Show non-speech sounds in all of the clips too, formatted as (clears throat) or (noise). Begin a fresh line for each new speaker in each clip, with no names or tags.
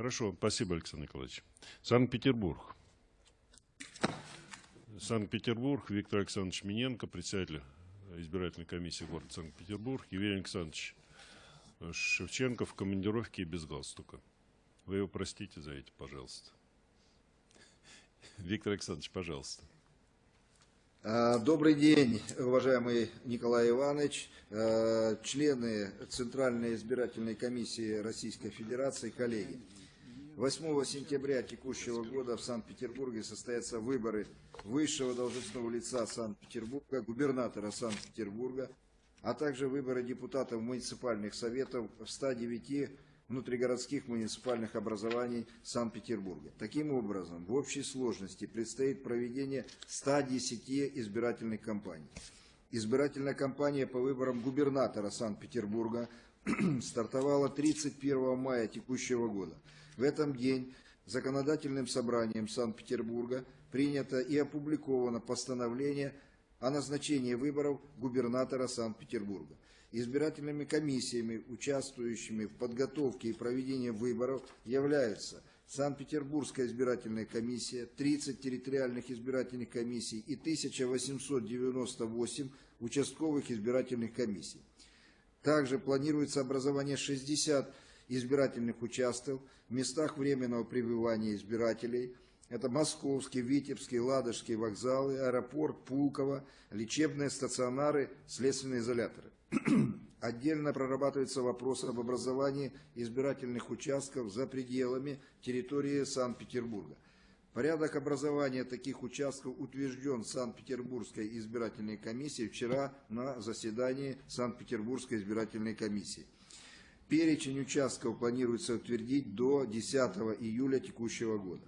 Хорошо, спасибо, Александр Николаевич. Санкт-Петербург. Санкт-Петербург, Виктор Александрович Миненко, председатель избирательной комиссии города Санкт-Петербург, Евгений Александрович Шевченко в командировке и без галстука. Вы его простите за это, пожалуйста. Виктор Александрович, пожалуйста.
А, добрый день, уважаемый Николай Иванович, а, члены Центральной избирательной комиссии Российской Федерации, коллеги. 8 сентября текущего года в Санкт-Петербурге состоятся выборы высшего должностного лица Санкт-Петербурга, губернатора Санкт-Петербурга, а также выборы депутатов муниципальных советов в 109 внутригородских муниципальных образований Санкт-Петербурга. Таким образом, в общей сложности предстоит проведение 110 избирательных кампаний. Избирательная кампания по выборам губернатора Санкт-Петербурга (clears throat) стартовала 31 мая текущего года. В этом день законодательным собранием Санкт-Петербурга принято и опубликовано постановление о назначении выборов губернатора Санкт-Петербурга избирательными комиссиями, участвующими в подготовке и проведении выборов, являются Санкт-Петербургская избирательная комиссия, 30 территориальных избирательных комиссий и 1898 участковых избирательных комиссий. Также планируется образование 60 избирательных участков местах временного пребывания избирателей. Это Московский, Витебский, Ладожский вокзалы, аэропорт, Пулково, лечебные стационары, следственные изоляторы. (clears throat) Отдельно прорабатывается вопрос об образовании избирательных участков за пределами территории Санкт-Петербурга. Порядок образования таких участков утвержден Санкт-Петербургской избирательной комиссией вчера на заседании Санкт-Петербургской избирательной комиссии. Перечень участков планируется утвердить до 10 июля текущего года.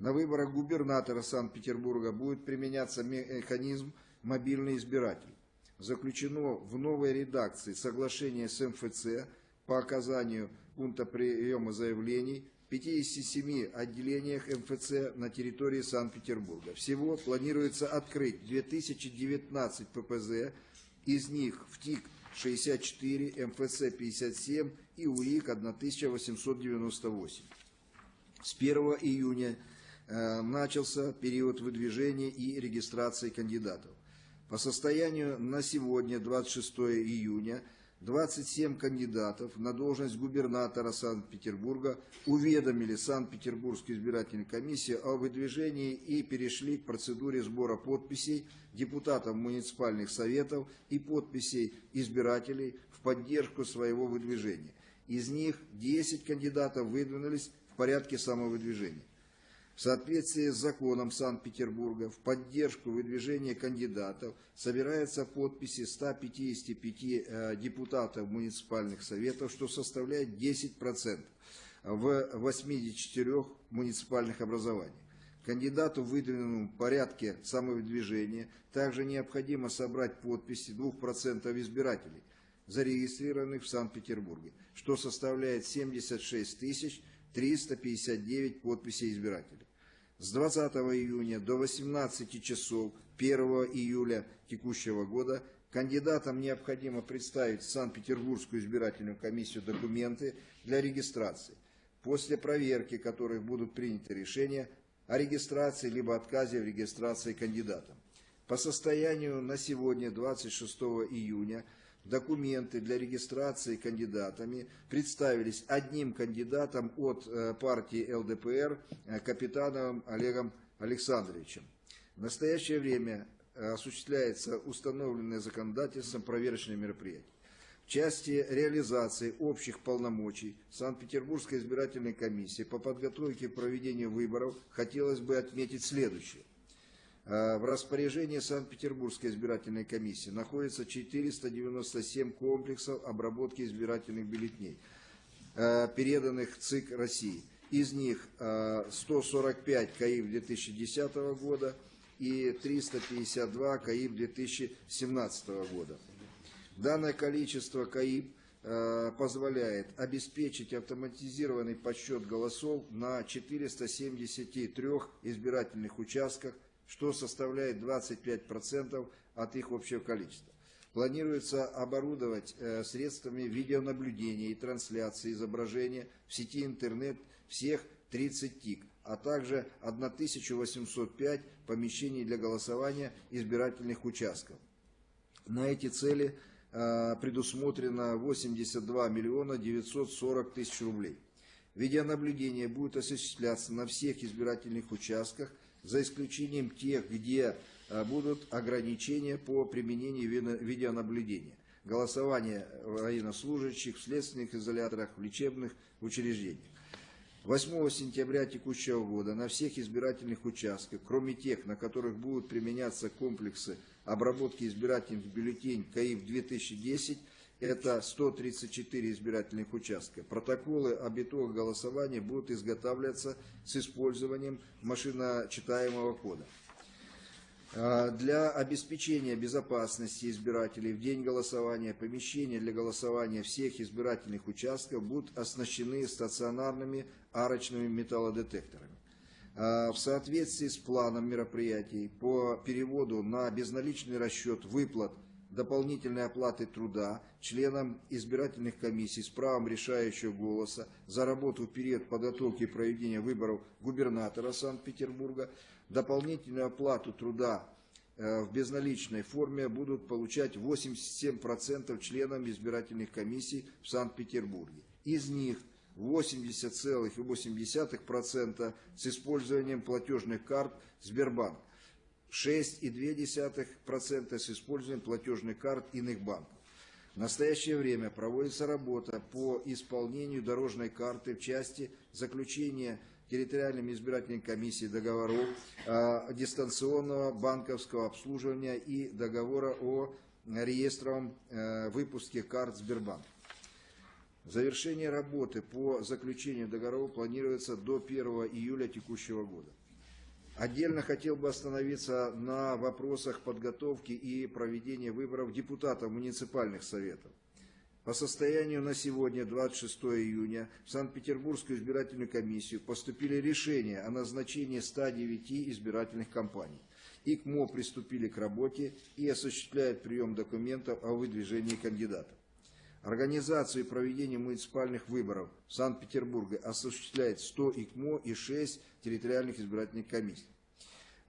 На выборах губернатора Санкт-Петербурга будет применяться механизм «мобильный избиратель» заключено в новой редакции соглашение с МФЦ по оказанию пункта приема заявлений в 57 отделениях МФЦ на территории Санкт-Петербурга. Всего планируется открыть 2019 ППЗ, из них в ТИК 64, МФЦ 57 и УИК 1898. С 1 июня э, начался период выдвижения и регистрации кандидатов. По состоянию на сегодня, 26 июня, 27 кандидатов на должность губернатора Санкт-Петербурга уведомили Санкт-Петербургскую избирательную комиссию о выдвижении и перешли к процедуре сбора подписей депутатов муниципальных советов и подписей избирателей в поддержку своего выдвижения. Из них 10 кандидатов выдвинулись в порядке самовыдвижения. В соответствии с законом Санкт-Петербурга в поддержку выдвижения кандидатов собираются подписи 155 э, депутатов муниципальных советов, что составляет 10% в 84 муниципальных образованиях. Кандидату, выдвинутому в порядке самовыдвижения, также необходимо собрать подписи 2% избирателей, зарегистрированных в Санкт-Петербурге, что составляет 76 тысяч 359 подписей избирателей. С 20 июня до 18 часов 1 июля текущего года кандидатам необходимо представить в Санкт-Петербургскую избирательную комиссию документы для регистрации, после проверки которых будут приняты решения о регистрации либо отказе в регистрации кандидатам. По состоянию на сегодня, 26 июня, документы для регистрации кандидатами представились одним кандидатом от э, партии ЛДПР, э, капитаном Олегом Александровичем. В настоящее время э, осуществляется установленное законодательством проверочное мероприятие. В части реализации общих полномочий Санкт-Петербургской избирательной комиссии по подготовке и проведению выборов хотелось бы отметить следующее. Э, в распоряжении Санкт-Петербургской избирательной комиссии находится 497 комплексов обработки избирательных бюллетеней, э, переданных ЦИК России. Из них 145 э, КАИП 2010 года и 352 КАИП 2017 года. Данное количество КАИП позволяет обеспечить автоматизированный подсчет голосов на 473 избирательных участках что составляет 25% от их общего количества. Планируется оборудовать э, средствами видеонаблюдения и трансляции изображения в сети интернет всех 30 ТИК, а также 1805 помещений для голосования избирательных участков. На эти цели э, предусмотрено 82 миллиона 940 тысяч рублей. Видеонаблюдение будет осуществляться на всех избирательных участках, за исключением тех, где э, будут ограничения по применению виде- видеонаблюдения. Голосование военнослужащих в следственных изоляторах, в лечебных учреждениях. 8 сентября текущего года на всех избирательных участках, кроме тех, на которых будут применяться комплексы обработки избирательных бюллетеней КАИФ-2010, это 134 избирательных участка. Протоколы об итогах голосования будут изготавливаться с использованием машиночитаемого кода. А, Для обеспечения безопасности избирателей в день голосования помещения для голосования всех избирательных участков будут оснащены стационарными арочными металлодетекторами. А, В соответствии с планом мероприятий по переводу на безналичный расчет выплат дополнительной оплаты труда членам избирательных комиссий с правом решающего голоса за работу в период подготовки и проведения выборов губернатора Санкт-Петербурга, дополнительную оплату труда э, в безналичной форме будут получать 87% членам избирательных комиссий в Санкт-Петербурге. Из них 80,8% с использованием платежных карт Сбербанк, 6,2% с использованием платежных карт иных банков. В настоящее время проводится работа по исполнению дорожной карты в части заключения территориальными избирательными комиссией договоров э, дистанционного банковского обслуживания и договора о реестровом э, выпуске карт Сбербанк. Завершение работы по заключению договоров планируется до 1 июля текущего года. Отдельно хотел бы остановиться на вопросах подготовки и проведения выборов депутатов муниципальных советов. По состоянию на сегодня, 26 июня, в Санкт-Петербургскую избирательную комиссию поступили решения о назначении 109 избирательных кампаний. ИКМО приступили к работе и осуществляют прием документов о выдвижении кандидатов. Организацию и проведение муниципальных выборов в Санкт-Петербурге осуществляет 100 ИКМО и 6 территориальных избирательных комиссий.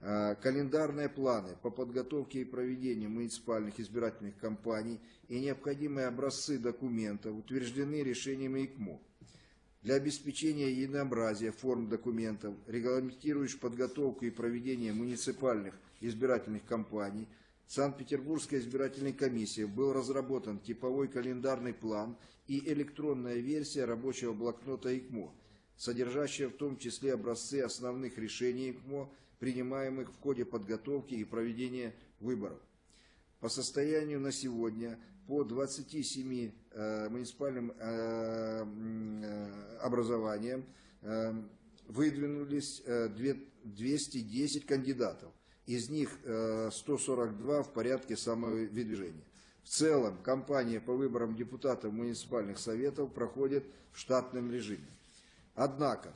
А, Календарные планы по подготовке и проведению муниципальных избирательных кампаний и необходимые образцы документов утверждены решениями ИКМО. Для обеспечения единообразия форм документов, регламентирующих подготовку и проведение муниципальных избирательных кампаний, Санкт-Петербургской избирательной комиссии был разработан типовой календарный план и электронная версия рабочего блокнота ИКМО, содержащая в том числе образцы основных решений ИКМО, принимаемых в ходе подготовки и проведения выборов. По состоянию на сегодня по 27 э, муниципальным э, э, образованиям э, выдвинулись э, две- 210 кандидатов. Из них э, 142 в порядке самовыдвижения. В целом, кампания по выборам депутатов муниципальных советов проходит в штатном режиме. Однако,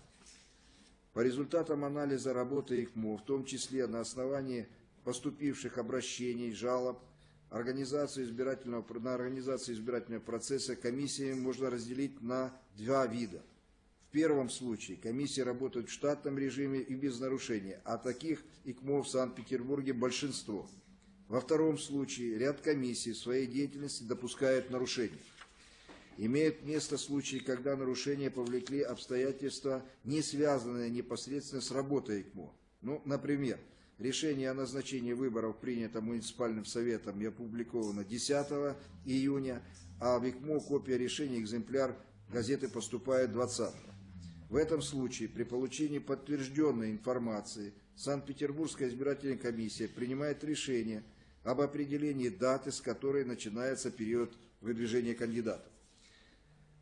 по результатам анализа работы ИКМО, в том числе на основании поступивших обращений, жалоб, организацию избирательного, на организацию избирательного процесса комиссии можно разделить на два вида. В первом случае комиссии работают в штатном режиме и без нарушения, а таких ИКМО в Санкт-Петербурге большинство. Во втором случае ряд комиссий в своей деятельности допускают нарушения. Имеют место случаи, когда нарушения повлекли обстоятельства, не связанные непосредственно с работой ИКМО. Ну, например, решение о назначении выборов принято муниципальным советом и опубликовано 10 июня, а в ИКМО копия решения, экземпляр газеты поступает 20 В этом случае при получении подтвержденной информации Санкт-Петербургская избирательная комиссия принимает решение об определении даты, с которой начинается период выдвижения кандидатов.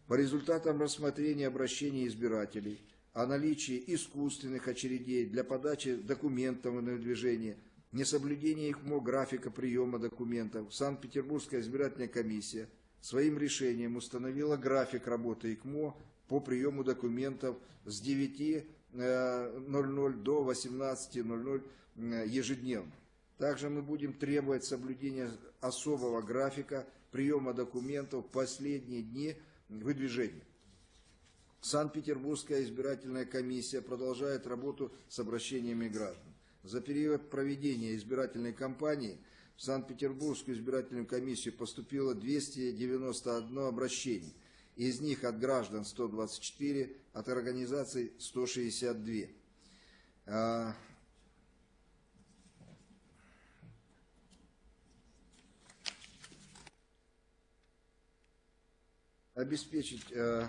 По результатам рассмотрения обращений избирателей о наличии искусственных очередей для подачи документов на выдвижение, несоблюдение ИКМО графика приема документов, Санкт-Петербургская избирательная комиссия своим решением установила график работы ИКМО по приему документов с 9.00 до 18.00 э, ежедневно. Также мы будем требовать соблюдения особого графика приема документов в последние дни выдвижения. Санкт-Петербургская избирательная комиссия продолжает работу с обращениями граждан. За период проведения избирательной кампании в Санкт-Петербургскую избирательную комиссию поступило 291 обращение. Из них от граждан 124, от организаций 162. А, обеспечить э,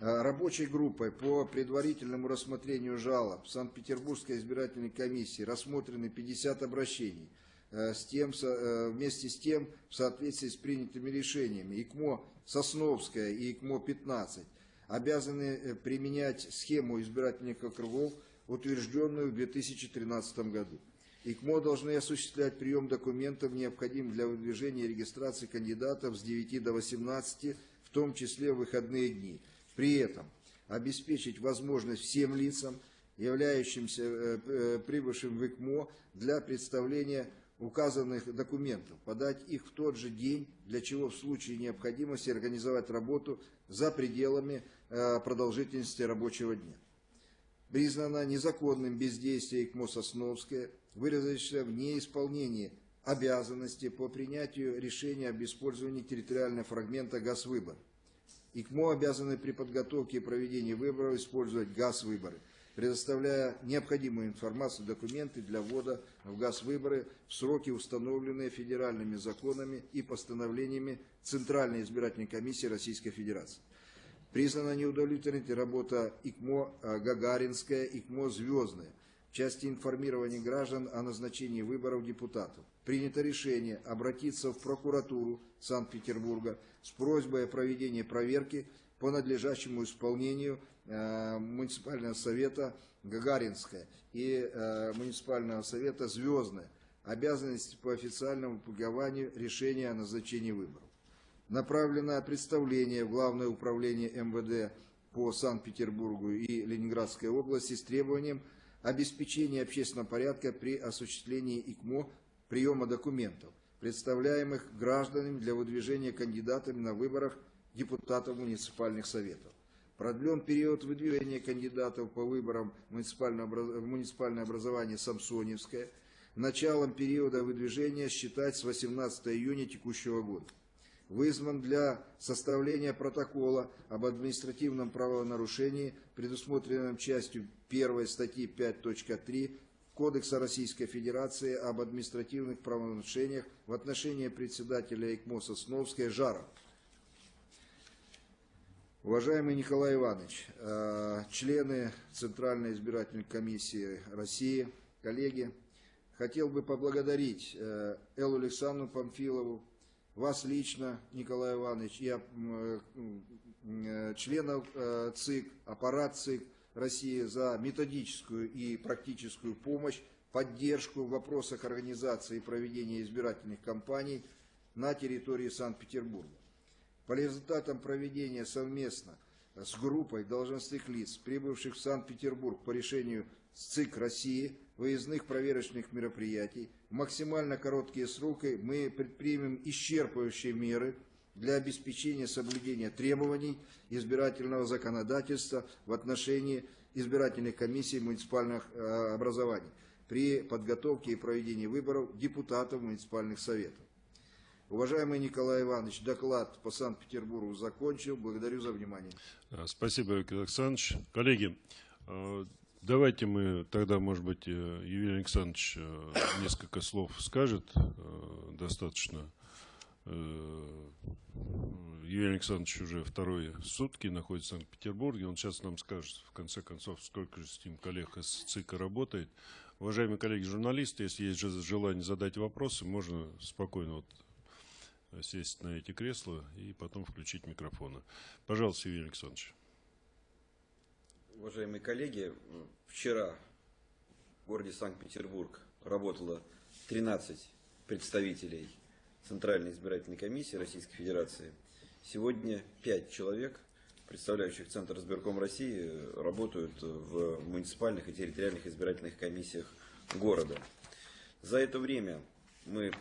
э, рабочей группой по предварительному рассмотрению жалоб Санкт-Петербургской избирательной комиссии рассмотрены 50 обращений. Э, с тем, э, вместе с тем, в соответствии с принятыми решениями, ИКМО Сосновская и ИКМО-15 обязаны э, применять схему избирательных округов, утвержденную в 2013 году. ИКМО должны осуществлять прием документов, необходимых для выдвижения и регистрации кандидатов с 9 до 18, в том числе в выходные дни. При этом обеспечить возможность всем лицам, являющимся э, прибывшим в ИКМО, для представления указанных документов, подать их в тот же день, для чего в случае необходимости организовать работу за пределами э, продолжительности рабочего дня признано незаконным бездействие ИКМО Сосновская, выразившееся в неисполнении обязанности по принятию решения об использовании территориального фрагмента «Газвыбор». ИКМО обязаны при подготовке и проведении выборов использовать «Газвыборы», предоставляя необходимую информацию, документы для ввода в «Газвыборы» в сроки, установленные федеральными законами и постановлениями Центральной избирательной комиссии Российской Федерации. Признана неудовлетворительной работа ИКМО э, Гагаринская, ИКМО Звездная в части информирования граждан о назначении выборов депутатов. Принято решение обратиться в прокуратуру Санкт-Петербурга с просьбой о проведении проверки по надлежащему исполнению э, муниципального совета Гагаринская и э, муниципального совета Звездная. Обязанности по официальному публикованию решения о назначении выборов. Направлено представление в Главное управление МВД по Санкт-Петербургу и Ленинградской области с требованием обеспечения общественного порядка при осуществлении ИКМО приема документов, представляемых гражданами для выдвижения кандидатами на выборах депутатов муниципальных советов. Продлен период выдвижения кандидатов по выборам в муниципальное образование Самсоневское. Началом периода выдвижения считать с 18 июня текущего года вызван для составления протокола об административном правонарушении, предусмотренном частью 1 статьи 5.3 Кодекса Российской Федерации об административных правонарушениях в отношении председателя ИКМО Сосновская Жаров. Уважаемый Николай Иванович, э, члены Центральной избирательной комиссии России, коллеги, хотел бы поблагодарить э, Эллу Александровну Памфилову, вас лично, Николай Иванович, м, э, членов ЦИК, аппарат ЦИК России за методическую и практическую помощь, поддержку в вопросах организации и проведения избирательных кампаний на территории Санкт-Петербурга. По результатам проведения совместно с группой должностных лиц, прибывших в Санкт-Петербург по решению ЦИК России, выездных проверочных мероприятий, в максимально короткие сроки мы предпримем исчерпывающие меры для обеспечения соблюдения требований избирательного законодательства в отношении избирательных комиссий муниципальных э, образований при подготовке и проведении выборов депутатов муниципальных советов. Уважаемый Николай Иванович, доклад по Санкт-Петербургу закончил. Благодарю за внимание.
А, Спасибо, Виктор Александрович. Коллеги, э, давайте мы тогда, может быть, э, Юрий Александрович э, несколько слов скажет, э, достаточно. Юрий Александрович уже вторые сутки находится в Санкт-Петербурге. Он сейчас нам скажет, в конце концов, сколько же с ним коллег из ЦИКа работает. Уважаемые коллеги журналисты, если есть же- желание задать вопросы, можно спокойно вот сесть на эти кресла и потом включить микрофоны. Пожалуйста, Юрий Александрович.
Уважаемые коллеги, вчера в городе Санкт-Петербург работало 13 представителей Центральной избирательной комиссии Российской Федерации. Сегодня 5 человек, представляющих Центр избирком России, работают в муниципальных и территориальных избирательных комиссиях города. За это время мы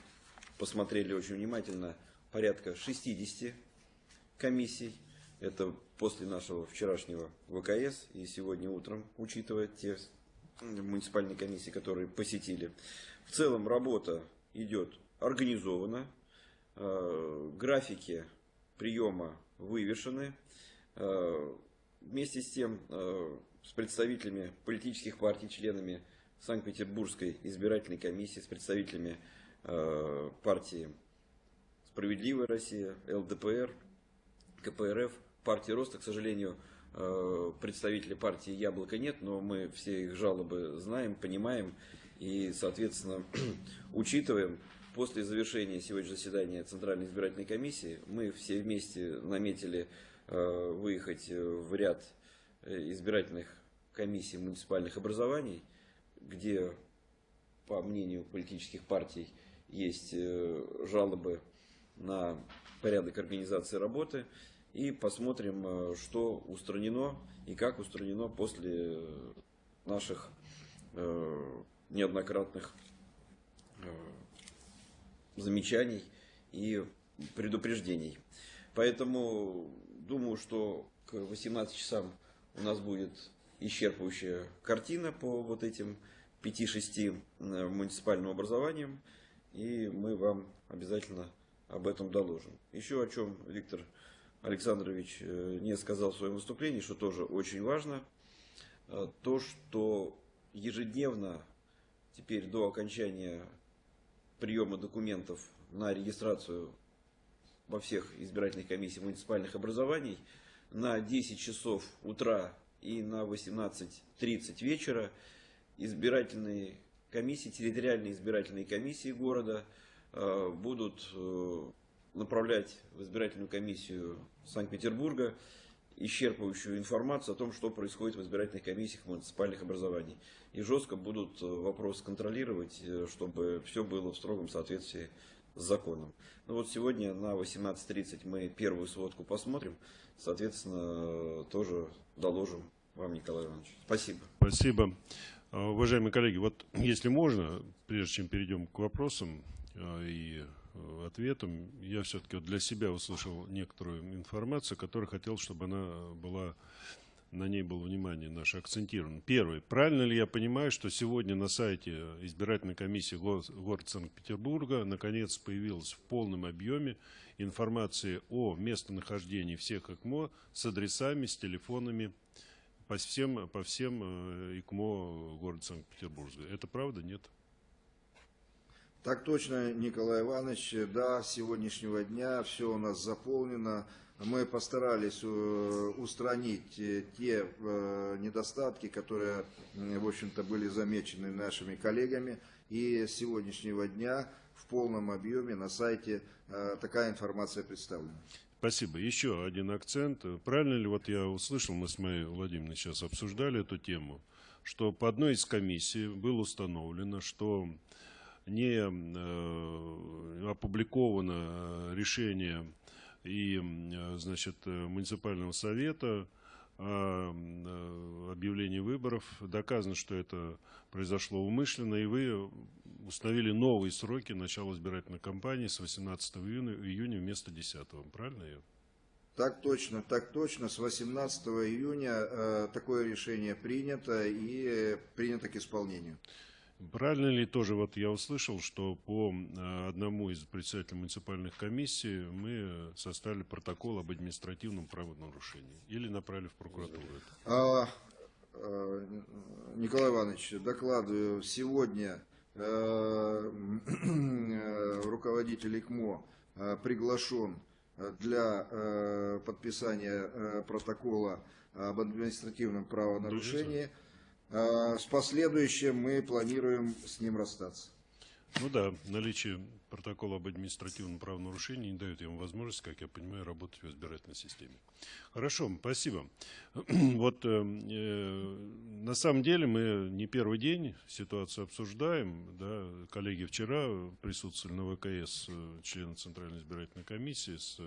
посмотрели очень внимательно порядка 60 комиссий. Это после нашего вчерашнего ВКС и сегодня утром, учитывая те муниципальные комиссии, которые посетили. В целом работа идет организованно, э, графики приема вывешены. Э, вместе с тем, э, с представителями политических партий, членами Санкт-Петербургской избирательной комиссии, с представителями партии «Справедливая Россия», ЛДПР, КПРФ, партии Роста, к сожалению, представителей партии Яблоко нет, но мы все их жалобы знаем, понимаем и, соответственно, (clears throat) учитываем. После завершения сегодняшнего заседания Центральной избирательной комиссии мы все вместе наметили э, выехать в ряд э, избирательных комиссий муниципальных образований, где, по мнению политических партий, есть э, жалобы на порядок организации работы. И посмотрим, что устранено и как устранено после наших неоднократных замечаний и предупреждений. Поэтому думаю, что к 18 часам у нас будет исчерпывающая картина по вот этим 5-6 э, муниципальным образованиям, и мы вам обязательно об этом доложим. Еще о чем Виктор Александрович э, не сказал в своем выступлении, что тоже очень важно, э, то, что ежедневно теперь до окончания приема документов на регистрацию во всех избирательных комиссиях муниципальных образований на 10 часов утра и на 18.30 вечера избирательные комиссии, территориальные избирательные комиссии города э, будут э, направлять в избирательную комиссию Санкт-Петербурга исчерпывающую информацию о том, что происходит в избирательных комиссиях муниципальных образований. И жестко будут э, вопрос контролировать, чтобы все было в строгом соответствии с законом. Ну вот сегодня на 18.30 мы первую сводку посмотрим, соответственно, тоже доложим вам, Николай Иванович. Спасибо.
Спасибо. А, уважаемые коллеги, вот если можно, прежде чем перейдем к вопросам а, и Э, ответом, я все-таки для себя услышал некоторую информацию, которую хотел, чтобы она была, на ней было внимание наше акцентировано. Первый. Правильно ли я понимаю, что сегодня на сайте избирательной комиссии города Санкт-Петербурга наконец появилась в полном объеме информация о местонахождении всех ЭКМО с адресами, с телефонами по всем, по всем э, ИКМО города Санкт-Петербурга. Это правда? Нет?
Так точно, Николай Иванович, да, с сегодняшнего дня все у нас заполнено. Мы постарались э, устранить э, те э, недостатки, которые, в общем-то, были замечены нашими коллегами. И с сегодняшнего дня в полном объеме на сайте такая информация представлена.
Спасибо. Еще один акцент. Правильно ли вот я услышал, мы с моей Владимировной сейчас обсуждали эту тему, что по одной из комиссий было установлено, что не э, опубликовано решение и значит, муниципального совета о э, объявлении выборов. Доказано, что это произошло умышленно, и вы установили новые сроки начала избирательной кампании с 18 июня, июня вместо 10. Правильно я?
Так точно, так точно. С 18 июня э, такое решение принято и принято к исполнению.
Правильно ли тоже вот я услышал, что по э, одному из председателей муниципальных комиссий мы составили протокол об административном правонарушении или направили в прокуратуру?
А, а, Николай Иванович, докладываю, сегодня э, (clears throat) руководитель ИКМО э, приглашен для э, подписания э, протокола об административном правонарушении. С последующим мы планируем с ним расстаться.
Ну да, наличие протокола об административном правонарушении не дает ему возможность, как я понимаю, работать в избирательной системе. Хорошо, спасибо. (clears throat) Вот э, э, на самом деле мы не первый день ситуацию обсуждаем. Да, коллеги вчера присутствовали на ВКС, э, члены Центральной избирательной комиссии с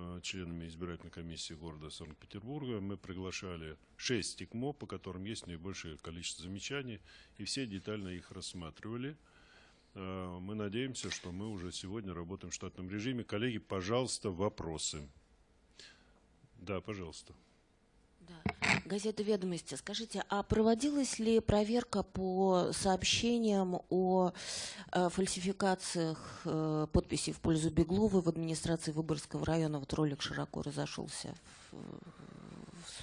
Э, членами избирательной комиссии города Санкт-Петербурга. Мы приглашали шесть ТИКМО, по которым есть наибольшее количество замечаний, и все детально их рассматривали. Э, мы надеемся, что мы уже сегодня работаем в штатном режиме. Коллеги, пожалуйста, вопросы. Да, пожалуйста.
Да. Газета «Ведомости». Скажите, а проводилась ли проверка по сообщениям о э, фальсификациях э, подписей в пользу Бегловой в администрации Выборгского района? Вот ролик широко разошелся в,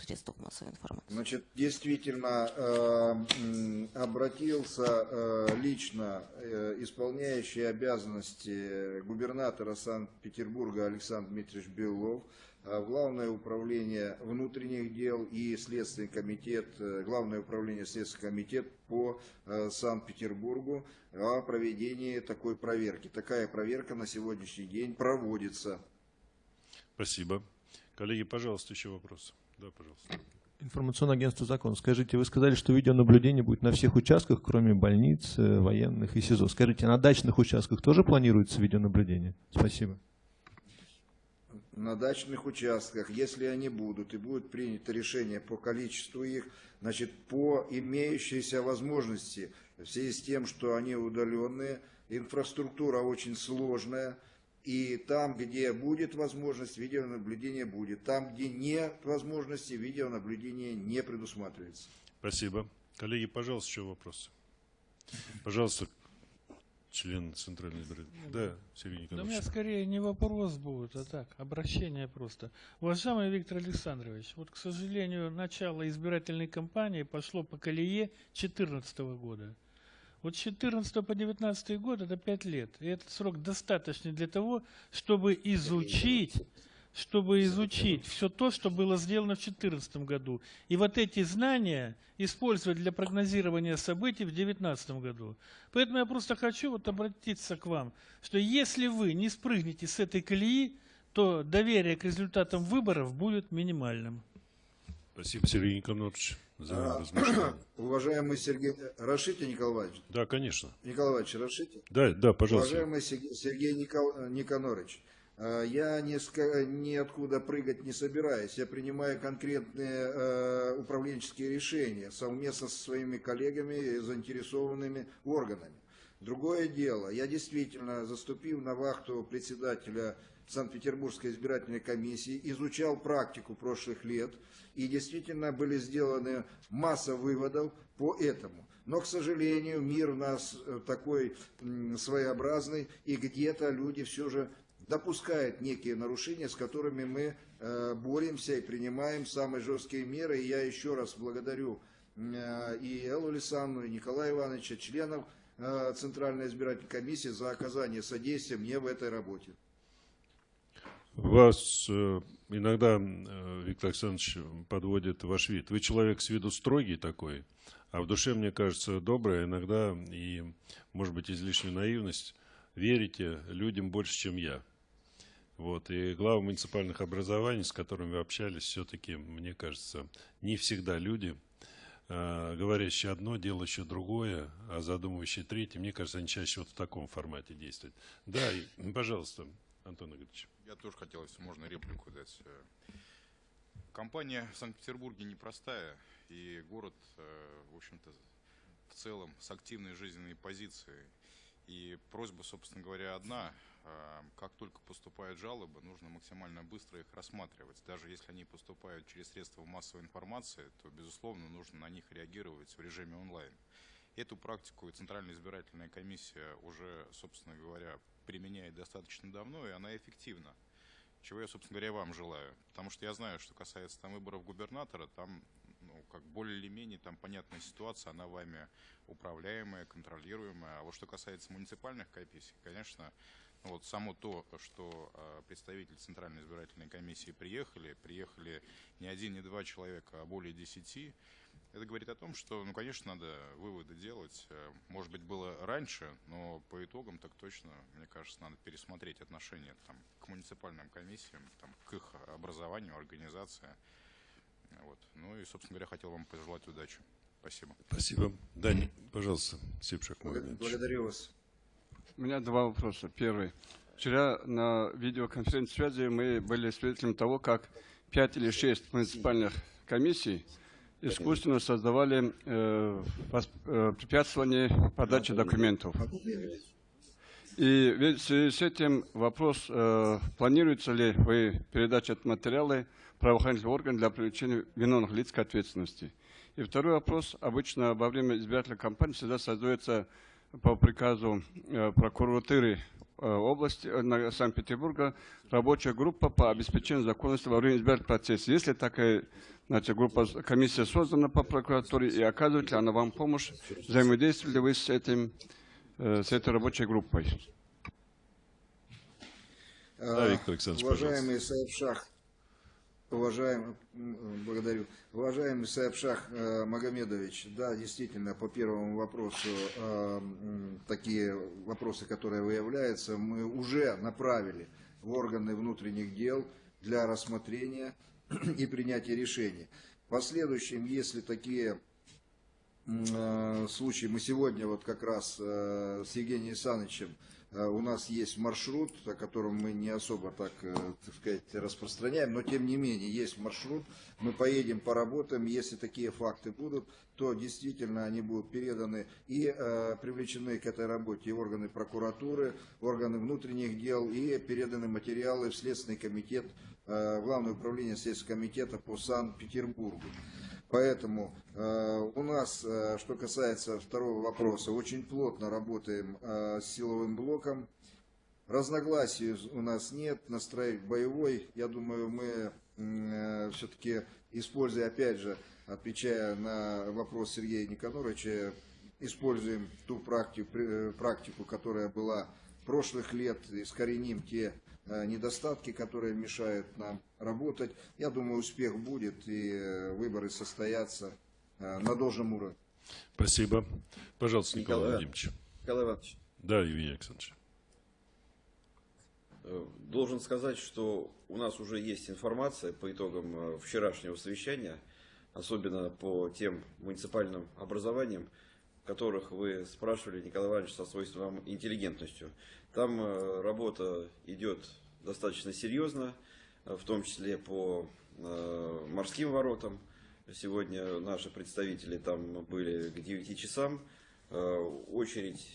средствах массовой информации.
Значит, действительно э, обратился э, лично э, исполняющий обязанности губернатора Санкт-Петербурга Александр Дмитриевич Белов в Главное управление внутренних дел и Следственный комитет, э, Главное управление Следственный комитет по э, Санкт-Петербургу о проведении такой проверки. Такая проверка на сегодняшний день проводится.
Спасибо. Коллеги, пожалуйста, еще вопросы. Да, пожалуйста.
Информационное агентство «Закон». Скажите, вы сказали, что видеонаблюдение будет на всех участках, кроме больниц, э, военных и СИЗО. Скажите, на дачных участках тоже планируется видеонаблюдение? Спасибо.
на дачных участках, если они будут и будет принято решение по количеству их, значит, по имеющейся возможности, в связи с тем, что они удаленные, инфраструктура очень сложная, и там, где будет возможность, видеонаблюдение будет. Там, где нет возможности, видеонаблюдение не предусматривается.
Спасибо. Коллеги, пожалуйста, еще вопросы. Пожалуйста, член Центральной избирательной. Да, Сергей
Да у меня
Николаевич.
скорее не вопрос будет, а так, обращение просто. Уважаемый Виктор Александрович, вот, к сожалению, начало избирательной кампании пошло по колее 2014 года. Вот с 14 по 19 год это 5 лет. И этот срок достаточный для того, чтобы изучить, чтобы изучить все то, что было сделано в 2014 году. И вот эти знания использовать для прогнозирования событий в 2019 году. Поэтому я просто хочу вот обратиться к вам, что если вы не спрыгнете с этой колеи, то доверие к результатам выборов будет минимальным.
Спасибо, Сергей Николаевич, за
А,
размышления. (coughs)
Уважаемый Сергей... Разрешите, Николай Иванович?
Да, конечно.
Николай Иванович, разрешите?
Да, да, пожалуйста.
Уважаемый Сергей Никол- Никонорович, э, я ка- ниоткуда прыгать не собираюсь. Я принимаю конкретные э, управленческие решения совместно со своими коллегами и заинтересованными органами. Другое дело, я действительно, заступив на вахту председателя Санкт-Петербургской избирательной комиссии, изучал практику прошлых лет, и действительно были сделаны масса выводов по этому. Но, к сожалению, мир у нас э, такой своеобразный, и где-то люди все же допускают некие нарушения, с которыми мы э, боремся и принимаем самые жесткие меры. И я еще раз благодарю э, и Эллу Лисанну, и Николая Ивановича, членов Центральной избирательной комиссии за оказание содействия мне в этой работе.
Вас э, иногда, э, Виктор Александрович, подводит ваш вид. Вы человек с виду строгий такой, а в душе, мне кажется, добрый, а иногда и, может быть, излишнюю наивность, верите людям больше, чем я. Вот. И главы муниципальных образований, с которыми вы общались, все-таки, мне кажется, не всегда люди, э, говорящие одно, делающие другое, а задумывающие третье, мне кажется, они чаще вот в таком формате действуют. Да, и, пожалуйста, Антон Игоревич.
Я тоже хотел, если можно, реплику дать. Компания в Санкт-Петербурге непростая, и город, э, в общем-то, в целом с активной жизненной позицией. И просьба, собственно говоря, одна. Э, Как только поступают жалобы, нужно максимально быстро их рассматривать. Даже если они поступают через средства массовой информации, то, безусловно, нужно на них реагировать в режиме онлайн. Эту практику Центральная избирательная комиссия уже, собственно говоря, применяет достаточно давно, и она эффективна. Чего я, собственно говоря, вам желаю. Потому что я знаю, что касается там выборов губернатора, там, ну, как более или менее, там понятная ситуация, она вами управляемая, контролируемая. А вот что касается муниципальных комиссий, конечно, ну, вот само то, что э, представители Центральной избирательной комиссии приехали, приехали не один, не два человека, а более десяти, это говорит о том, что, ну, конечно, надо выводы делать. Э, Может быть, было раньше, но по итогам так точно, мне кажется, надо пересмотреть отношение там, к муниципальным комиссиям, там, к их образованию, организации. Вот. Ну и, собственно говоря, хотел вам пожелать удачи. Спасибо.
Спасибо. Дани, пожалуйста, Сипшак.
Благодарю вас.
У меня два вопроса. Первый. Вчера на видеоконференции связи мы были свидетелями того, как пять или шесть муниципальных комиссий искусственно создавали э, э, препятствование подаче документов. И ведь в связи с этим вопрос, э, планируется ли вы передать эти материалы правоохранительных органов для привлечения виновных лиц к ответственности. И второй вопрос. Обычно во время избирательной кампании всегда создается по приказу э, прокуратуры э, области э, Санкт-Петербурга рабочая группа по обеспечению законности во время избирательного процесса. Если такая значит, группа, комиссия создана по прокуратуре и оказывает ли она вам помощь, взаимодействуете ли вы с, этим, э, с этой рабочей группой?
Да, Виктор Александрович,
Уважаемый Саиб Шах, уважаемый, благодарю. Уважаемый Саиб Шах э, Магомедович, да, действительно, по первому вопросу, э, такие вопросы, которые выявляются, мы уже направили в органы внутренних дел для рассмотрения (clears throat) и принятия решений. В последующем, если такие э, случаи, мы сегодня вот как раз э, с Евгением Александровичем Э, У нас есть маршрут, о котором мы не особо так, так сказать, распространяем, но тем не менее есть маршрут. Мы поедем, поработаем. Если такие факты будут, то действительно они будут переданы и э, привлечены к этой работе и органы прокуратуры, органы внутренних дел, и переданы материалы в Следственный комитет, Главное управление Следственного комитета по Санкт-Петербургу. Поэтому э, у нас, э, что касается второго вопроса, очень плотно работаем э, с силовым блоком. Разногласий у нас нет, настроек боевой. Я думаю, мы все-таки, используя, опять же, отвечая на вопрос Сергея Никоноровича, используем ту практику, э, практику, которая была прошлых лет, искореним те э, недостатки, которые мешают нам работать. Я думаю, успех будет и э, выборы состоятся э, на должном уровне.
Спасибо. Пожалуйста, Николай
Николай.
Владимирович.
Николай Иванович,
Да, Евгений Александрович.
э, должен сказать, что у нас уже есть информация по итогам э, вчерашнего совещания, особенно по тем муниципальным образованиям, которых вы спрашивали, Николай Иванович, со свойственной вам интеллигентностью. Там э, работа идет достаточно серьезно, э, в том числе по э, морским воротам. Сегодня наши представители там были к 9 часам. Очередь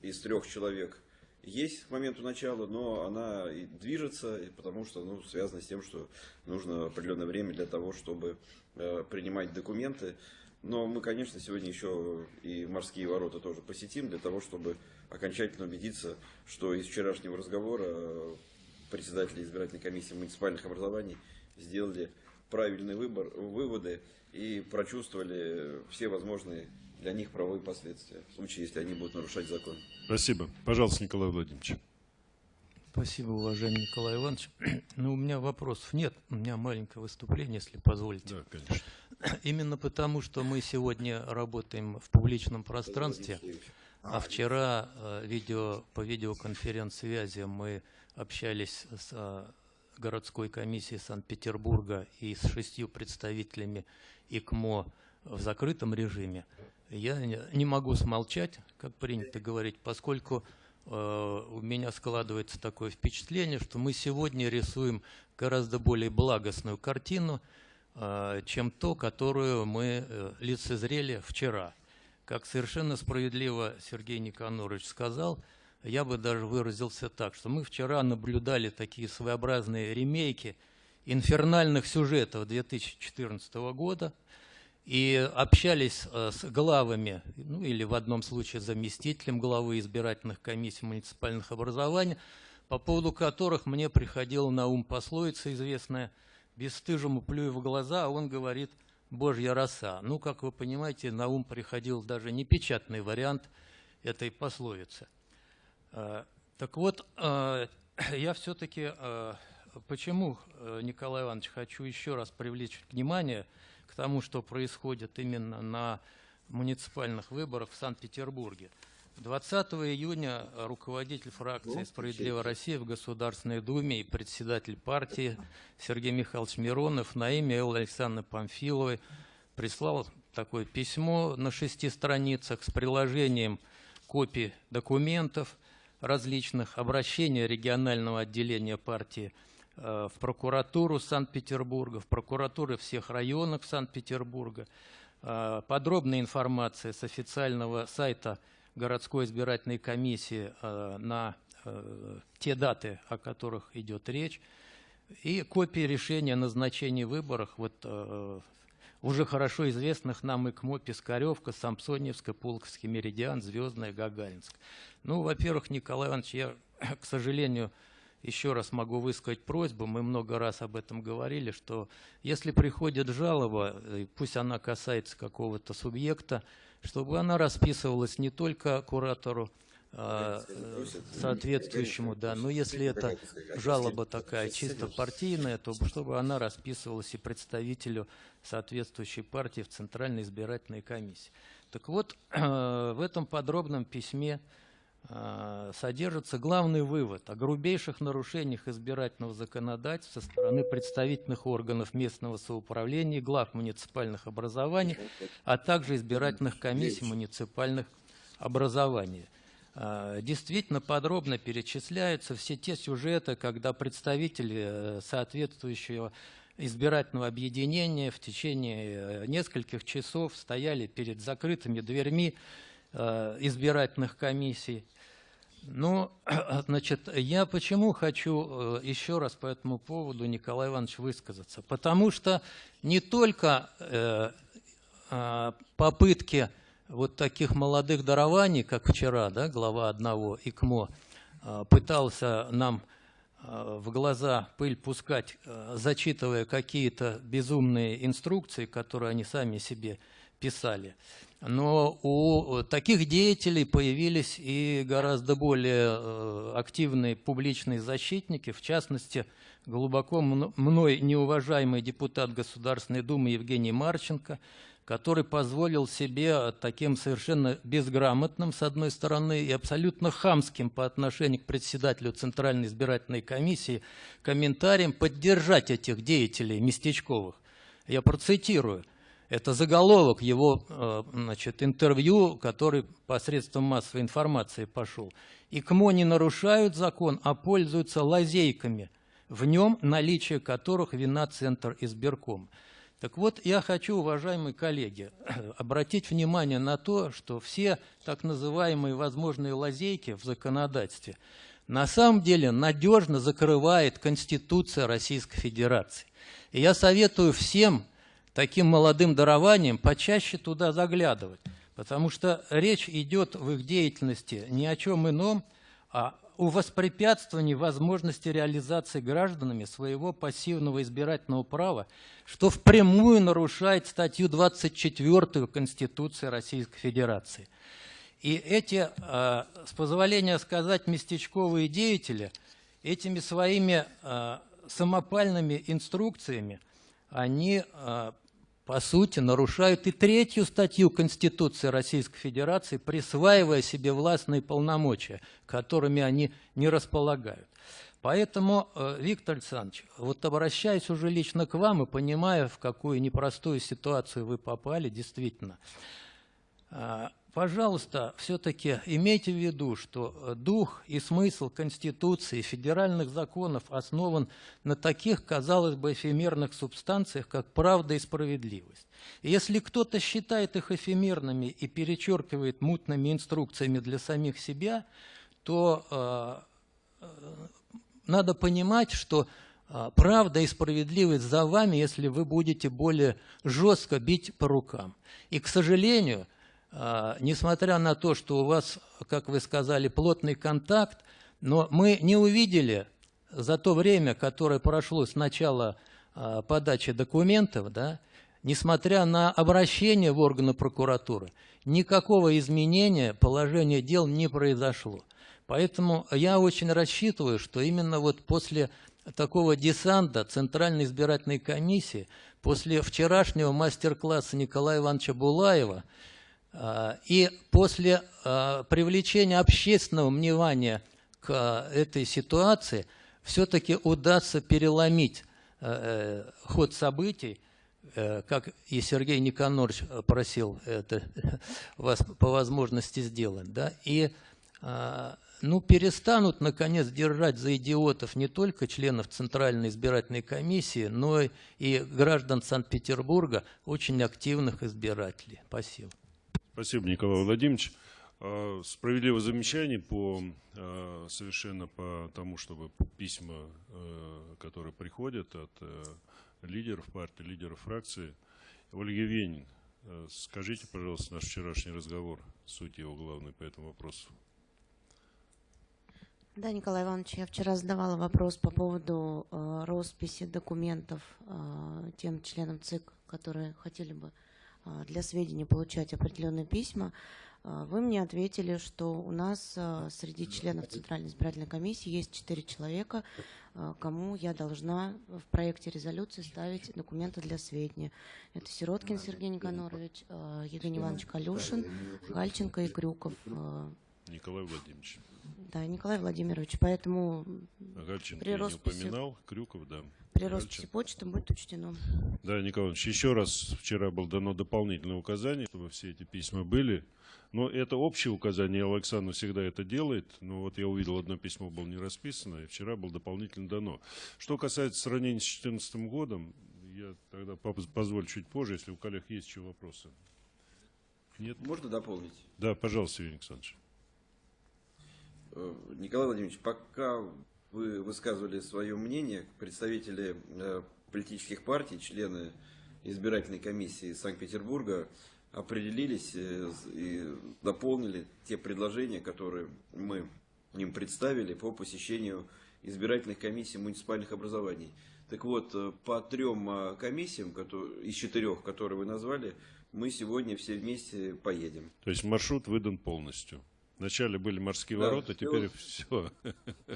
из трех человек есть к моменту начала, но она и движется, потому что ну, связано с тем, что нужно определенное время для того, чтобы принимать документы. Но мы, конечно, сегодня еще и морские ворота тоже посетим, для того, чтобы окончательно убедиться, что из вчерашнего разговора э, председатели избирательной комиссии муниципальных образований сделали правильный выбор, выводы и прочувствовали все возможные для них правовые последствия, в случае, если они будут нарушать закон.
Спасибо. Пожалуйста, Николай Владимирович.
Спасибо, уважаемый Николай Иванович. (clears throat) Ну, у меня вопросов нет. У меня маленькое выступление, если позволите.
Да, конечно. (clears throat)
Именно потому, что мы сегодня работаем в публичном пространстве, а вчера э, видео, по видеоконференц-связи мы общались с э, городской комиссией Санкт-Петербурга и с шестью представителями ИКМО в закрытом режиме. Я не- могу смолчать, как принято говорить, поскольку у меня складывается такое впечатление, что мы сегодня рисуем гораздо более благостную картину, э, чем то, которую мы э, лицезрели вчера. Как совершенно справедливо Сергей Никонорович сказал, я бы даже выразился так, что мы вчера наблюдали такие своеобразные ремейки инфернальных сюжетов 2014 года и общались э, с главами, ну или в одном случае заместителем главы избирательных комиссий муниципальных образований, по поводу которых мне приходила на ум пословица известная «бесстыжему плюю в глаза, а он говорит «божья роса». Ну, как вы понимаете, на ум приходил даже непечатный вариант этой пословицы. Э, Так вот, э, (clears throat) я все-таки, почему, Николай Иванович, хочу еще раз привлечь внимание к тому, что происходит именно на муниципальных выборах в Санкт-Петербурге. 20 июня руководитель фракции «Справедливая Россия» в Государственной Думе и председатель партии Сергей Михайлович Миронов на имя Эллы Александры Памфиловой прислал такое письмо на шести страницах с приложением копий документов различных, обращения регионального отделения партии в прокуратуру Санкт-Петербурга, в прокуратуры всех районов Санкт-Петербурга, э, подробная информация с официального сайта городской избирательной комиссии э, на э, те даты, о которых идет речь. и копии решения о назначении выборах вот, э, уже хорошо известных нам ИКМО, Пискаревка, Самсоневская, Пулковский, Меридиан, Звездная, Гагаринск. Ну, во-первых, Николай Иванович, я, (coughs) к сожалению, еще раз могу высказать просьбу, мы много раз об этом говорили, что если приходит жалоба, э, пусть она касается какого-то субъекта, чтобы она расписывалась не только куратору, а, э, соответствующему, да, но если это жалоба такая чисто партийная, то чтобы она расписывалась и представителю соответствующей партии в Центральной избирательной комиссии. Так вот, (clears throat) в этом подробном письме э, содержится главный вывод о грубейших нарушениях избирательного законодательства со стороны представительных органов местного самоуправления, глав муниципальных образований, а также избирательных комиссий муниципальных образований. Э, Действительно подробно перечисляются все те сюжеты, когда представители э, соответствующего избирательного объединения в течение э, нескольких часов стояли перед закрытыми дверьми э, избирательных комиссий. Ну, (clears throat) значит, я почему хочу э, еще раз по этому поводу, Николай Иванович, высказаться? Потому что не только э, э, попытки вот таких молодых дарований, как вчера, да, глава одного ИКМО, э, пытался нам э, в глаза пыль пускать, э, зачитывая какие-то безумные инструкции, которые они сами себе писали. Но у таких деятелей появились и гораздо более э, активные публичные защитники, в частности, глубоко мно- мной неуважаемый депутат Государственной Думы Евгений Марченко, который позволил себе таким совершенно безграмотным, с одной стороны, и абсолютно хамским по отношению к председателю Центральной избирательной комиссии комментарием поддержать этих деятелей местечковых. Я процитирую. Это заголовок его э, значит, интервью, который посредством массовой информации пошел. ИКМО не нарушают закон, а пользуются лазейками, в нем наличие которых вина Центр избирком. Так вот, я хочу, уважаемые коллеги, (clears throat) обратить внимание на то, что все так называемые возможные лазейки в законодательстве на самом деле надежно закрывает Конституция Российской Федерации. И я советую всем таким молодым дарованием почаще туда заглядывать, потому что речь идет в их деятельности ни о чем ином, а о воспрепятствовании возможности реализации гражданами своего пассивного избирательного права, что впрямую нарушает статью 24 Конституции Российской Федерации. И эти, э, с позволения сказать, местечковые деятели этими своими э, самопальными инструкциями, они э, по сути, нарушают и третью статью Конституции Российской Федерации, присваивая себе властные полномочия, которыми они не располагают. Поэтому, э, Виктор Александрович, вот обращаясь уже лично к вам и понимая, в какую непростую ситуацию вы попали, действительно, э, пожалуйста, все-таки имейте в виду, что э, дух и смысл Конституции, федеральных законов основан на таких, казалось бы, эфемерных субстанциях, как правда и справедливость. Если кто-то считает их эфемерными и перечеркивает мутными инструкциями для самих себя, то э, надо понимать, что э, правда и справедливость за вами, если вы будете более жестко бить по рукам. И, к сожалению, несмотря на то, что у вас, как вы сказали, плотный контакт, но мы не увидели за то время, которое прошло с начала а, подачи документов, да, несмотря на обращение в органы прокуратуры, никакого изменения положения дел не произошло. Поэтому я очень рассчитываю, что именно вот после такого десанта Центральной избирательной комиссии, после вчерашнего мастер-класса Николая Ивановича Булаева, а, и после а, привлечения общественного внимания к а, этой ситуации все-таки удастся переломить э, ход событий, э, как и Сергей Никонорович просил это (laughs) вас по возможности сделать, да, и ну, перестанут, наконец, держать за идиотов не только членов Центральной избирательной комиссии, но и граждан Санкт-Петербурга, очень активных избирателей. Спасибо.
Спасибо, Николай Владимирович. А, Справедливое замечание по а, совершенно по тому, чтобы письма, э, которые приходят от лидеров партии, лидеров фракции. Ольга Венин, скажите, пожалуйста, наш вчерашний разговор, суть его главной по этому вопросу.
Да, Николай Иванович, я вчера задавала вопрос по поводу э, росписи документов э, тем членам ЦИК, которые хотели бы э, для сведения получать определенные письма. Э, вы мне ответили, что у нас э, среди членов Центральной избирательной комиссии есть четыре человека, кому я должна в проекте резолюции ставить документы для сведения. Это Сироткин Сергей Никонорович, Евгений Иванович Калюшин, Гальченко и Крюков.
Николай Владимирович.
Да, Николай Владимирович, поэтому
Гальченко
При
я не
росписи-
упоминал, Крюков, да.
при росписи
Гальченко.
почты будет учтено.
Да, Николай Иванович, еще раз вчера было дано дополнительное указание, чтобы все эти письма были. Но это общее указание, Александр всегда это делает. Но вот я увидел, одно письмо было не расписано, и вчера было дополнительно дано. Что касается сравнения с 2014 годом, я тогда поз- позволю чуть позже, если у коллег есть еще вопросы. Нет?
Можно дополнить?
Да, пожалуйста, Евгений Александрович.
Э, Николай Владимирович, пока вы высказывали свое мнение, представители э, политических партий, члены избирательной комиссии Санкт-Петербурга определились э, и дополнили те предложения, которые мы им представили по посещению избирательных комиссий муниципальных образований. Так вот, по трем э, комиссиям из четырех, которые вы назвали, мы сегодня все вместе поедем.
То есть маршрут выдан полностью. Вначале были морские
Да,
ворота,
всё.
теперь (laughs) все.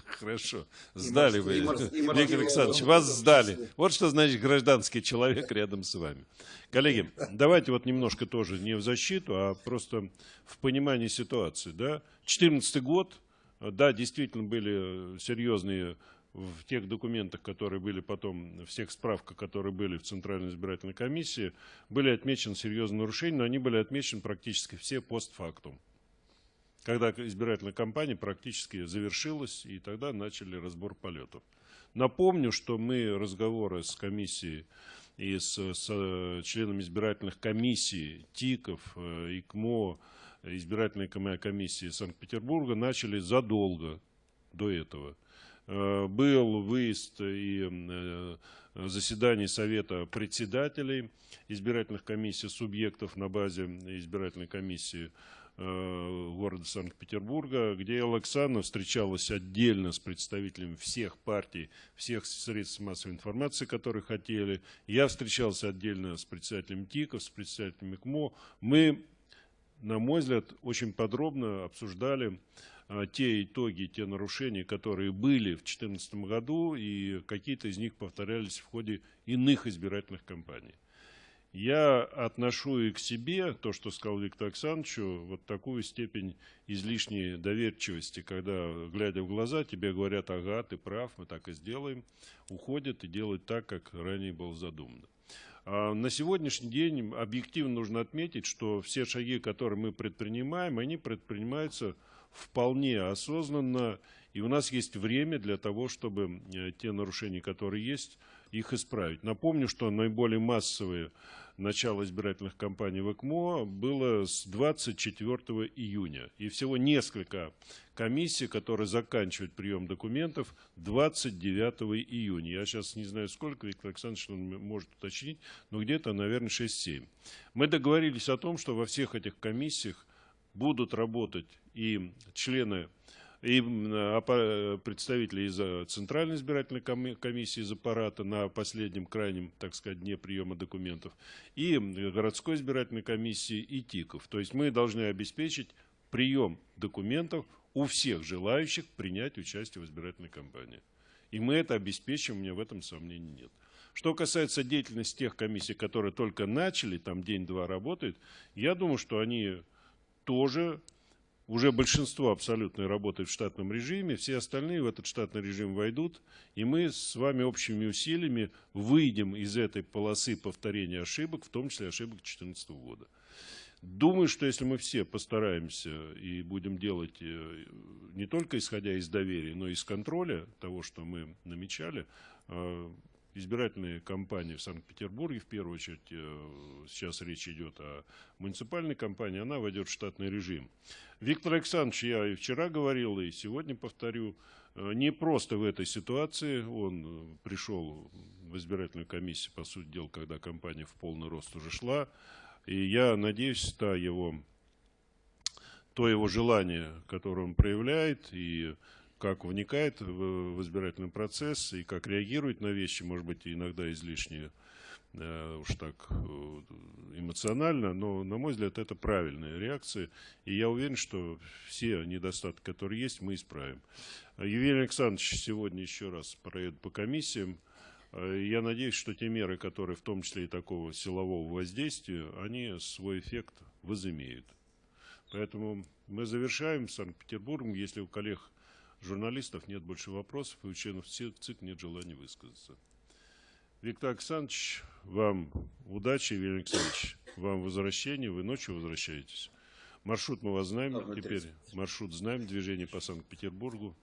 Хорошо. Сдали вы, Виктор Александрович, вас сдали. Вот что значит гражданский человек рядом с вами. Коллеги, давайте вот немножко тоже не в защиту, а просто в понимании ситуации. Да? 14 год, да, действительно были серьезные в тех документах, которые были потом, в всех справках, которые были в Центральной избирательной комиссии, были отмечены серьезные нарушения, но они были отмечены практически все постфактум когда избирательная кампания практически завершилась, и тогда начали разбор полетов. Напомню, что мы разговоры с комиссией и с, с, э, членами избирательных комиссий, ТИКов, э, ИКМО, избирательной коми- комиссии Санкт-Петербурга начали задолго до этого. Э, Был выезд и заседание Совета председателей избирательных комиссий, субъектов на базе избирательной комиссии города Санкт-Петербурга, где Александра встречалась отдельно с представителями всех партий, всех средств массовой информации, которые хотели. Я встречался отдельно с председателем ТИКов, с представителем ИКМО. Мы, на мой взгляд, очень подробно обсуждали а, те итоги, те нарушения, которые были в 2014 году, и какие-то из них повторялись в ходе иных избирательных кампаний. Я отношу и к себе, то, что сказал Виктор Александрович, вот такую степень излишней доверчивости, когда, глядя в глаза, тебе говорят, ага, ты прав, мы так и сделаем, уходят и делают так, как ранее было задумано. А на сегодняшний день объективно нужно отметить, что все шаги, которые мы предпринимаем, они предпринимаются вполне осознанно, и у нас есть время для того, чтобы э, те нарушения, которые есть, их исправить. Напомню, что наиболее массовые начало избирательных кампаний в ЭКМО было с 24 июня. И всего несколько комиссий, которые заканчивают прием документов 29 июня. Я сейчас не знаю сколько, Виктор Александрович может уточнить, но где-то, наверное, 6-7. Мы договорились о том, что во всех этих комиссиях будут работать и члены и представители из Центральной избирательной коми- комиссии из аппарата на последнем крайнем, так сказать, дне приема документов, и городской избирательной комиссии, и ТИКов. То есть мы должны обеспечить прием документов у всех желающих принять участие в избирательной кампании. И мы это обеспечим, у меня в этом сомнений нет. Что касается деятельности тех комиссий, которые только начали, там день-два работают, я думаю, что они тоже уже большинство абсолютно работает в штатном режиме, все остальные в этот штатный режим войдут, и мы с вами общими усилиями выйдем из этой полосы повторения ошибок, в том числе ошибок 2014 года. Думаю, что если мы все постараемся и будем делать э, не только исходя из доверия, но и из контроля того, что мы намечали, избирательная кампания в Санкт-Петербурге, в первую очередь, э, сейчас речь идет о муниципальной кампании, она войдет в штатный режим. Виктор Александрович, я и вчера говорил, и сегодня повторю, э, не просто в этой ситуации, он э, пришел в избирательную комиссию, по сути дела, когда кампания в полный рост уже шла, и я надеюсь, та его, то его желание, которое он проявляет, и как вникает в, избирательный процесс, и как реагирует на вещи, может быть, иногда излишне э, уж так э, эмоционально, но, на мой взгляд, это правильная реакция, и я уверен, что все недостатки, которые есть, мы исправим. Евгений Александрович сегодня еще раз проедет по комиссиям, Э, Я надеюсь, что те меры, которые в том числе и такого силового воздействия, они свой эффект возымеют. Поэтому мы завершаем с Санкт-Петербургом. Если у коллег журналистов нет больше вопросов, и у членов ЦИК нет желания высказаться. Виктор Александрович, вам удачи, Евгений Александрович, вам возвращение, вы ночью возвращаетесь. Маршрут мы вас знаем,
Ноль
теперь
30.
маршрут знаем, движение по Санкт-Петербургу.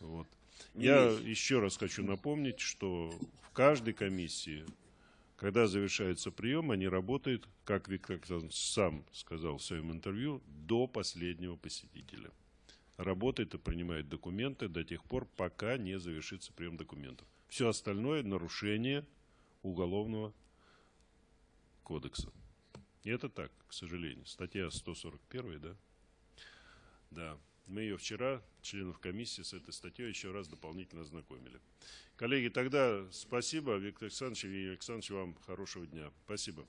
Вот.
Не
Я
меньше.
еще раз хочу напомнить, что в каждой комиссии, когда завершается прием, они работают, как Виктор Александрович сам сказал в своем интервью, до последнего посетителя. Работает и принимает документы до тех пор, пока не завершится прием документов. Все остальное – нарушение Уголовного кодекса. И это так, к сожалению. Статья 141, да? Да. Мы ее вчера, членов комиссии, с этой статьей еще раз дополнительно ознакомили. Коллеги, тогда спасибо, Виктор Александрович Евгений Александрович, вам хорошего дня. Спасибо.